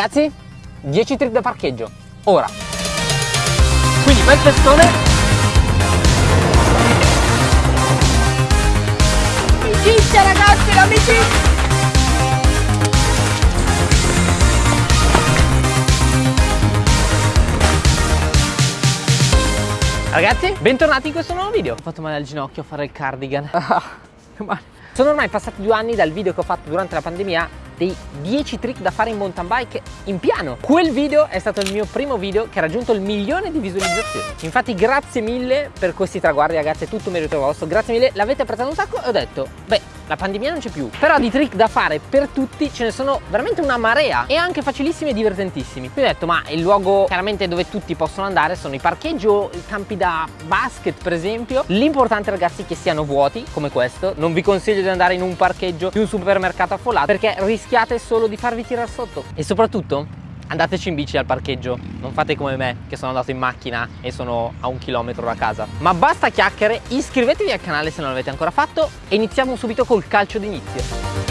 Ragazzi, 10 trick da parcheggio, ora. Quindi bel testone. Amicizia ragazzi, l'amicizia! Ragazzi, bentornati in questo nuovo video. Ho fatto male al ginocchio a fare il cardigan. Sono ormai passati due anni dal video che ho fatto durante la pandemia dei 10 trick da fare in mountain bike in piano. Quel video è stato il mio primo video che ha raggiunto il milione di visualizzazioni. Infatti grazie mille per questi traguardi ragazzi, è tutto merito vostro. Grazie mille, l'avete apprezzato un sacco e ho detto, beh, la pandemia non c'è più. Però di trick da fare per tutti ce ne sono veramente una marea e anche facilissimi e divertentissimi. Quindi ho detto, ma il luogo chiaramente dove tutti possono andare sono i parcheggi o i campi da basket per esempio. L'importante ragazzi è che siano vuoti come questo. Non vi consiglio di andare in un parcheggio di un supermercato affollato perché rischiate solo di farvi tirare sotto. E soprattutto andateci in bici al parcheggio, non fate come me che sono andato in macchina e sono a un chilometro da casa. Ma basta chiacchiere, iscrivetevi al canale se non l'avete ancora fatto e iniziamo subito col calcio d'inizio.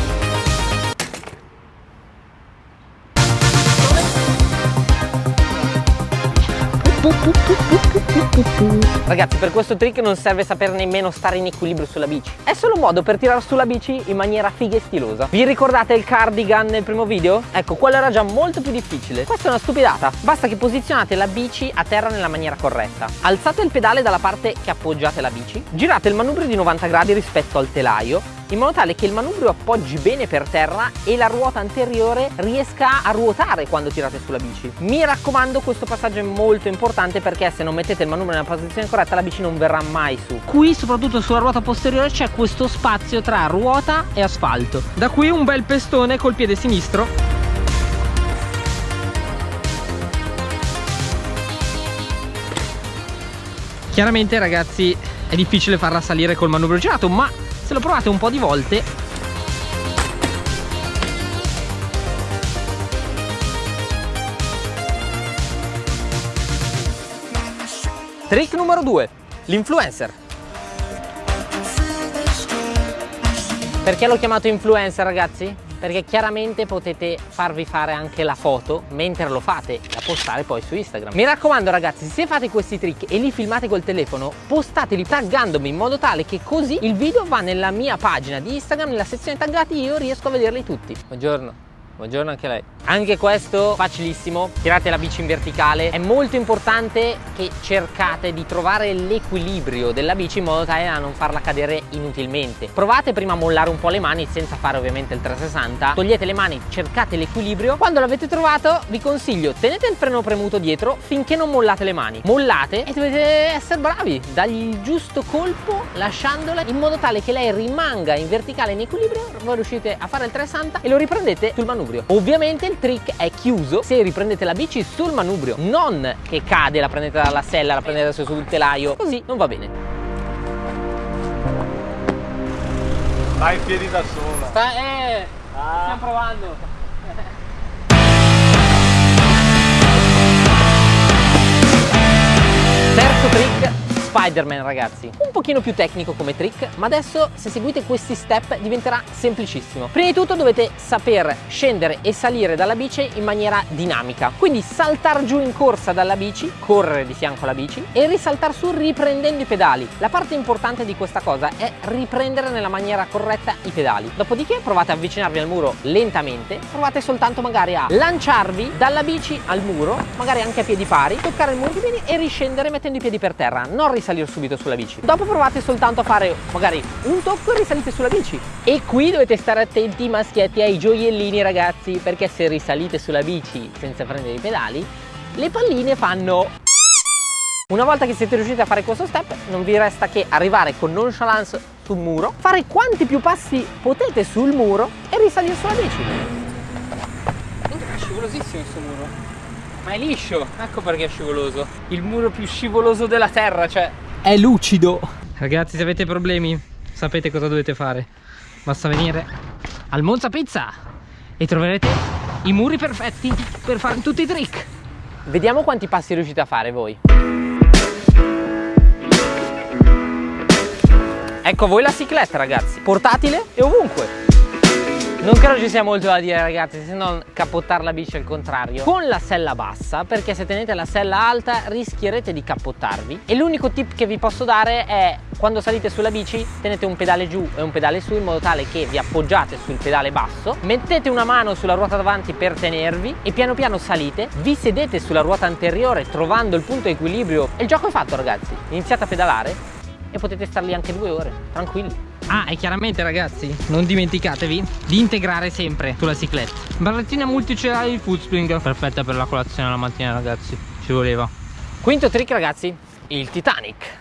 Ragazzi per questo trick non serve saper nemmeno stare in equilibrio sulla bici. È solo un modo per tirare sulla bici in maniera figa e stilosa. Vi ricordate il cardigan nel primo video? Ecco quello era già molto più difficile. Questa è una stupidata. Basta che posizionate la bici a terra nella maniera corretta. Alzate il pedale dalla parte che appoggiate la bici. Girate il manubrio di 90 gradi rispetto al telaio in modo tale che il manubrio appoggi bene per terra e la ruota anteriore riesca a ruotare quando tirate sulla bici. Mi raccomando questo passaggio è molto importante perché se non mettete il manubrio nella posizione corretta la bici non verrà mai su. Qui soprattutto sulla ruota posteriore c'è questo spazio tra ruota e asfalto. Da qui un bel pestone col piede sinistro Chiaramente ragazzi è difficile farla salire col manubrio girato ma se lo provate un po' di volte Trick numero 2 L'influencer Perché l'ho chiamato influencer ragazzi? Perché chiaramente potete farvi fare anche la foto mentre lo fate da postare poi su Instagram. Mi raccomando ragazzi, se fate questi trick e li filmate col telefono, postateli taggandomi in modo tale che così il video va nella mia pagina di Instagram, nella sezione taggati io riesco a vederli tutti. Buongiorno. Buongiorno anche a lei. Anche questo facilissimo, tirate la bici in verticale. È molto importante che cercate di trovare l'equilibrio della bici in modo tale da non farla cadere inutilmente. Provate prima a mollare un po' le mani senza fare ovviamente il 360. Togliete le mani, cercate l'equilibrio. Quando l'avete trovato vi consiglio tenete il freno premuto dietro finché non mollate le mani. Mollate e dovete essere bravi, dagli il giusto colpo lasciandola in modo tale che lei rimanga in verticale in equilibrio. Voi riuscite a fare il 360 e lo riprendete sul manubrio manubrio. Ovviamente il trick è chiuso se riprendete la bici sul manubrio, non che cade, la prendete dalla sella, la prendete sul telaio, così non va bene. Vai in piedi da sola. Sta, eh, ah. stiamo provando. Terzo trick Spider-Man ragazzi. Un pochino più tecnico come trick ma adesso se seguite questi step diventerà semplicissimo. Prima di tutto dovete saper scendere e salire dalla bici in maniera dinamica. Quindi saltare giù in corsa dalla bici correre di fianco alla bici e risaltare su riprendendo i pedali. La parte importante di questa cosa è riprendere nella maniera corretta i pedali. Dopodiché provate a avvicinarvi al muro lentamente provate soltanto magari a lanciarvi dalla bici al muro magari anche a piedi pari toccare il muro di piedi e riscendere mettendo i piedi per terra. Non risalire subito sulla bici. Dopo provate soltanto a fare magari un tocco e risalite sulla bici. E qui dovete stare attenti maschietti ai gioiellini ragazzi perché se risalite sulla bici senza prendere i pedali le palline fanno. Una volta che siete riusciti a fare questo step non vi resta che arrivare con nonchalance sul muro fare quanti più passi potete sul muro e risalire sulla bici. È scivolosissimo questo muro ma è liscio, ecco perché è scivoloso. Il muro più scivoloso della terra, cioè È lucido. Ragazzi se avete problemi sapete cosa dovete fare. Basta venire al Monza Pizza E troverete i muri perfetti per fare tutti i trick. Vediamo quanti passi riuscite a fare voi. Ecco voi la cicletta ragazzi. Portatile e ovunque Non credo ci sia molto da dire ragazzi se non cappottare la bici al contrario. Con la sella bassa perché se tenete la sella alta rischierete di cappottarvi. E l'unico tip che vi posso dare è quando salite sulla bici tenete un pedale giù e un pedale su in modo tale che vi appoggiate sul pedale basso. Mettete una mano sulla ruota davanti per tenervi e piano piano salite. Vi sedete sulla ruota anteriore trovando il punto equilibrio. E il gioco è fatto ragazzi. Iniziate a pedalare e potete star lì anche due ore, tranquilli Ah, e chiaramente ragazzi, non dimenticatevi di integrare sempre sulla cicletta. Barrettina multicelare di Foodspring, perfetta per la colazione la mattina ragazzi, ci voleva. Quinto trick ragazzi, il Titanic.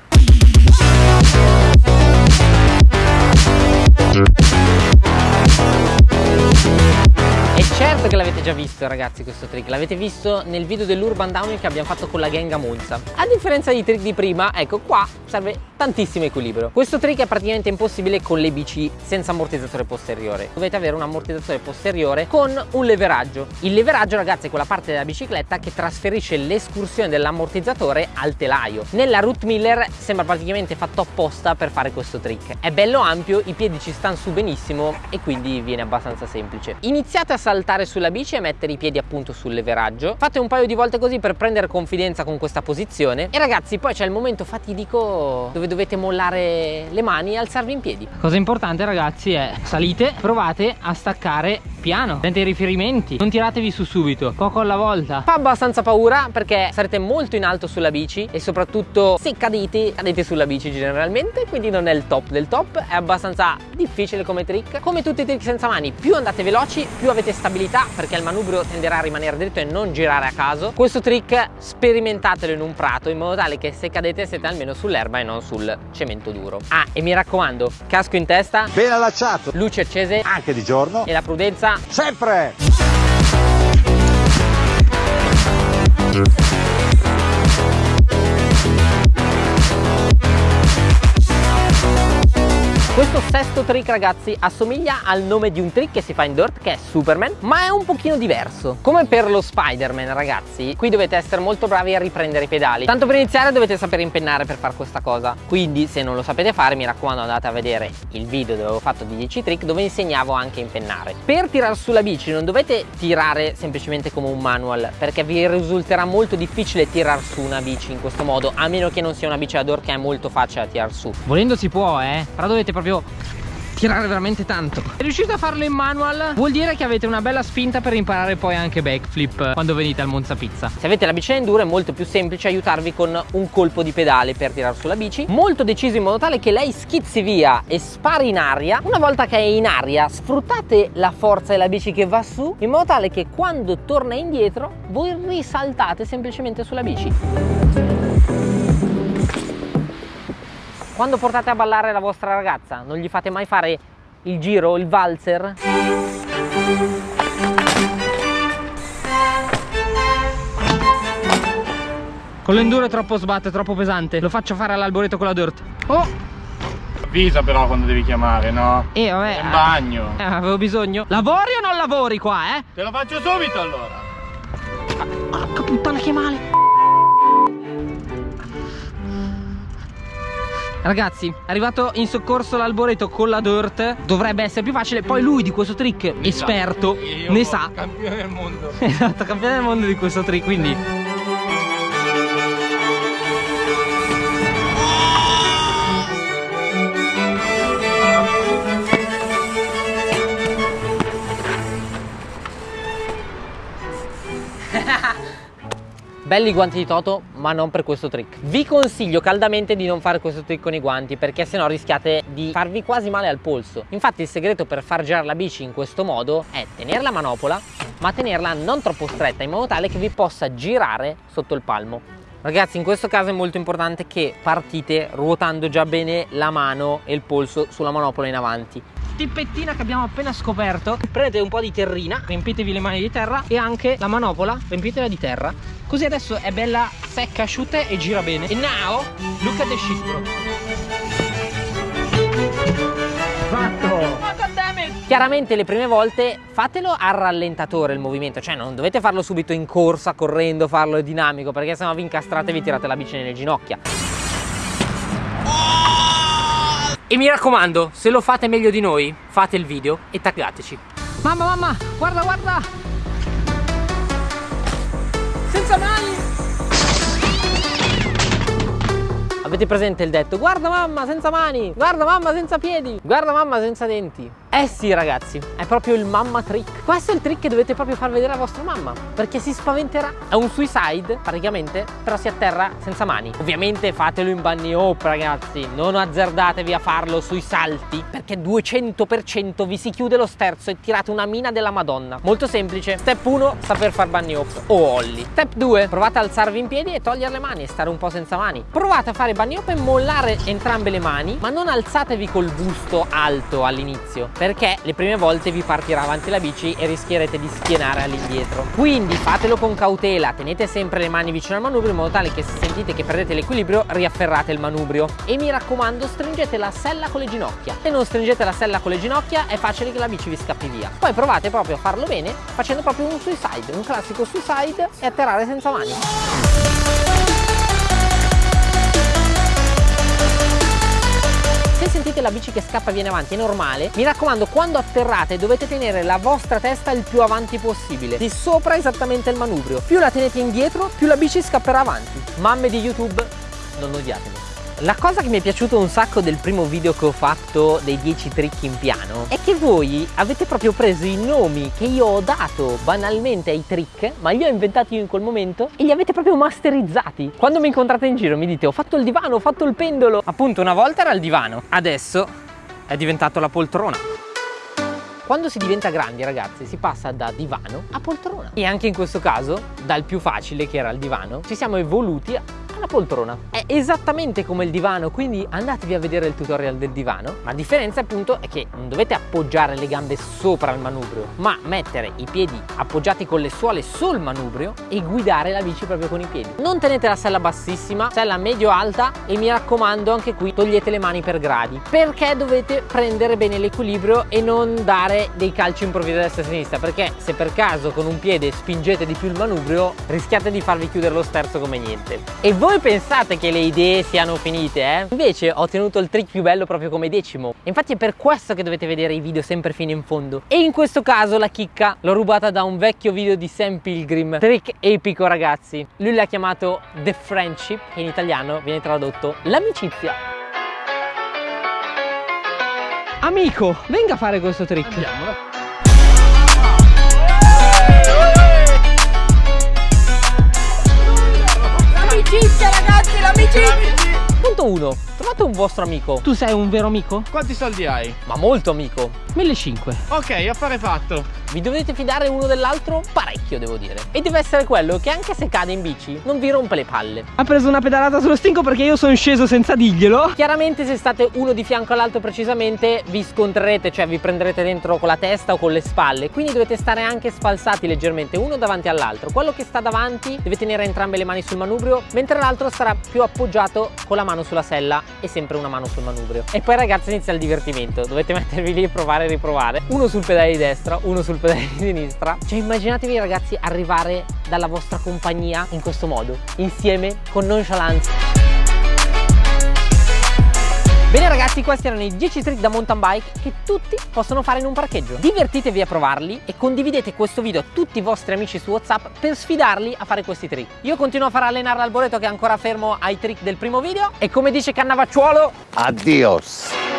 Che l'avete già visto ragazzi questo trick, l'avete visto nel video dell'Urban Downhill che abbiamo fatto con la gang a Monza. A differenza dei trick di prima, ecco qua serve tantissimo equilibrio. Questo trick è praticamente impossibile con le bici senza ammortizzatore posteriore. Dovete avere un ammortizzatore posteriore con un leveraggio. Il leveraggio ragazzi è quella parte della bicicletta che trasferisce l'escursione dell'ammortizzatore al telaio. Nella Root Miller sembra praticamente fatto apposta per fare questo trick. È bello ampio, i piedi ci stanno su benissimo e quindi viene abbastanza semplice. Iniziate a saltare sulla bici e mettere i piedi appunto sul leveraggio. Fate un paio di volte così per prendere confidenza con questa posizione e ragazzi poi c'è il momento fatidico dove dovete mollare le mani e alzarvi in piedi. Cosa importante ragazzi è salite, provate a staccare piano, prendete i riferimenti, non tiratevi su subito, poco alla volta. Fa abbastanza paura perché sarete molto in alto sulla bici e soprattutto se cadete, cadete sulla bici generalmente, quindi non è il top del top, è abbastanza difficile come trick. Come tutti i trick senza mani, più andate veloci, più avete stabilità perché il manubrio tenderà a rimanere dritto e non girare a caso. Questo trick sperimentatelo in un prato in modo tale che se cadete siete almeno sull'erba e non sul cemento duro. Ah, e mi raccomando, casco in testa, ben allacciato, luci accese, anche di giorno e la prudenza sempre. Sesto trick ragazzi assomiglia al nome di un trick che si fa in dirt che è Superman ma è un pochino diverso. Come per lo Spider-Man ragazzi qui dovete essere molto bravi a riprendere i pedali. Tanto per iniziare dovete sapere impennare per fare questa cosa. Quindi se non lo sapete fare mi raccomando andate a vedere il video dove ho fatto di 10 trick dove insegnavo anche a impennare. Per tirare sulla bici non dovete tirare semplicemente come un manual perché vi risulterà molto difficile tirar su una bici in questo modo a meno che non sia una bici da dirt che è molto facile da tirar su. Volendo si può eh però dovete proprio tirare veramente tanto. Se riuscite a farlo in manual? Vuol dire che avete una bella spinta per imparare poi anche backflip quando venite al Monza Pizza. Se avete la bici enduro è molto più semplice aiutarvi con un colpo di pedale per tirare sulla bici. Molto deciso in modo tale che lei schizzi via e spari in aria. Una volta che è in aria sfruttate la forza della bici che va su In modo tale che quando torna indietro voi risaltate semplicemente sulla bici quando portate a ballare la vostra ragazza, non gli fate mai fare il giro, il valzer? Con l'enduro è troppo sbatte, è troppo pesante. Lo faccio fare all'alboreto con la dirt. Oh! Avvisa però quando devi chiamare, no? Eh, vabbè. È in bagno. Eh, avevo bisogno. Lavori o non lavori qua, eh? Te lo faccio subito allora. Porca puttana che male. Ragazzi, è arrivato in soccorso l'alboreto con la dirt Dovrebbe essere più facile. Poi lui di questo trick, esperto, Io ne sa. Campione del mondo. Esatto, campione del mondo di questo trick Quindi Belli guanti di Toto, ma non per questo trick. Vi consiglio caldamente di non fare questo trick con i guanti, perché sennò rischiate di farvi quasi male al polso. Infatti il segreto per far girare la bici in questo modo è tenere la manopola, ma tenerla non troppo stretta, in modo tale che vi possa girare sotto il palmo. Ragazzi in questo caso è molto importante che partite ruotando già bene la mano e il polso sulla manopola in avanti tippettina che abbiamo appena scoperto. Prendete un po' di terrina riempitevi le mani di terra e anche la manopola riempitela di terra. Così adesso è bella secca asciutta e gira bene. E now look at the shit bro Fatto! Chiaramente le prime volte fatelo a rallentatore il movimento, cioè non dovete farlo subito in corsa, correndo, farlo dinamico, perché sennò vi incastrate e vi tirate la bici nelle ginocchia. E mi raccomando, se lo fate meglio di noi, fate il video e taggateci. Mamma, mamma, guarda, guarda! Senza mani! Avete presente il detto? Guarda mamma senza mani, guarda mamma senza piedi, guarda mamma senza denti. Eh sì ragazzi, è proprio il mamma trick. Questo è il trick che dovete proprio far vedere a vostra mamma, perché si spaventerà. È un suicide praticamente, però si atterra senza mani. Ovviamente fatelo in bunny hop ragazzi, non azzardatevi a farlo sui salti, perché 200% vi si chiude lo sterzo e tirate una mina della madonna. Molto semplice. Step 1, saper far bunny hop o ollie. Step 2, provate a alzarvi in piedi e togliere le mani e stare un po' senza mani. Provate a fare bunny hop e mollare entrambe le mani, ma non alzatevi col busto alto all'inizio, perché le prime volte vi partirà avanti la bici e rischierete di schienare all'indietro. Quindi fatelo con cautela, tenete sempre le mani vicino al manubrio in modo tale che se sentite che perdete l'equilibrio riafferrate il manubrio. E mi raccomando stringete la sella con le ginocchia. Se non stringete la sella con le ginocchia è facile che la bici vi scappi via. Poi provate proprio a farlo bene facendo proprio un suicide, un classico suicide e atterrare senza mani. Se sentite la bici che scappa e viene avanti è normale, mi raccomando quando atterrate dovete tenere la vostra testa il più avanti possibile, di sopra esattamente il manubrio. Più la tenete indietro, più la bici scapperà avanti. Mamme di YouTube, non odiatemi. La cosa che mi è piaciuto un sacco del primo video che ho fatto dei 10 trick in piano è che voi avete proprio preso i nomi che io ho dato banalmente ai trick, ma li ho inventati io in quel momento e li avete proprio masterizzati. Quando mi incontrate in giro mi dite ho fatto il divano, ho fatto il pendolo. Appunto una volta era il divano, adesso è diventato la poltrona. Quando si diventa grandi ragazzi si passa da divano a poltrona e anche in questo caso dal più facile che era il divano ci siamo evoluti alla poltrona. È esattamente come il divano, quindi andatevi a vedere il tutorial del divano. La differenza appunto è che non dovete appoggiare le gambe sopra il manubrio, ma mettere i piedi appoggiati con le suole sul manubrio e guidare la bici proprio con i piedi. Non tenete la sella bassissima, sella medio-alta e mi raccomando anche qui togliete le mani per gradi, perché dovete prendere bene l'equilibrio e non dare dei calci improvvisi a destra e a sinistra, perché se per caso con un piede spingete di più il manubrio rischiate di farvi chiudere lo sterzo come niente. E voi voi pensate che le idee siano finite, eh? Invece ho tenuto il trick più bello proprio come decimo. Infatti è per questo che dovete vedere i video sempre fino in fondo. E in questo caso la chicca l'ho rubata da un vecchio video di Sam Pilgrim. Trick epico ragazzi. Lui l'ha chiamato The Friendship, che in italiano viene tradotto l'amicizia. Amico, venga a fare questo trick. Andiamo. 101. trovato un vostro amico. Tu sei un vero amico? Quanti soldi hai? Ma molto amico. 1.500. Ok, affare fatto. Vi dovete fidare uno dell'altro? Parecchio, devo dire. E deve essere quello che anche se cade in bici, non vi rompe le palle. Ha preso una pedalata sullo stinco perché io sono sceso senza dirglielo. Chiaramente se state uno di fianco all'altro precisamente, vi scontrerete, cioè vi prenderete dentro con la testa o con le spalle. Quindi dovete stare anche sfalsati leggermente uno davanti all'altro. Quello che sta davanti deve tenere entrambe le mani sul manubrio, mentre l'altro sarà più appoggiato con la mano sulla sella e sempre una mano sul manubrio. E poi ragazzi inizia il divertimento. Dovete mettervi lì e provare e riprovare. Uno sul pedale di destra, uno sul pedale di sinistra. Cioè immaginatevi ragazzi arrivare dalla vostra compagnia in questo modo Insieme con nonchalance Bene ragazzi, questi erano i 10 trick da mountain bike che tutti possono fare in un parcheggio. Divertitevi a provarli e condividete questo video a tutti i vostri amici su WhatsApp per sfidarli a fare questi trick. Io continuo a far allenare l'alboreto che è ancora fermo ai trick del primo video e come dice Cannavacciuolo... Addios!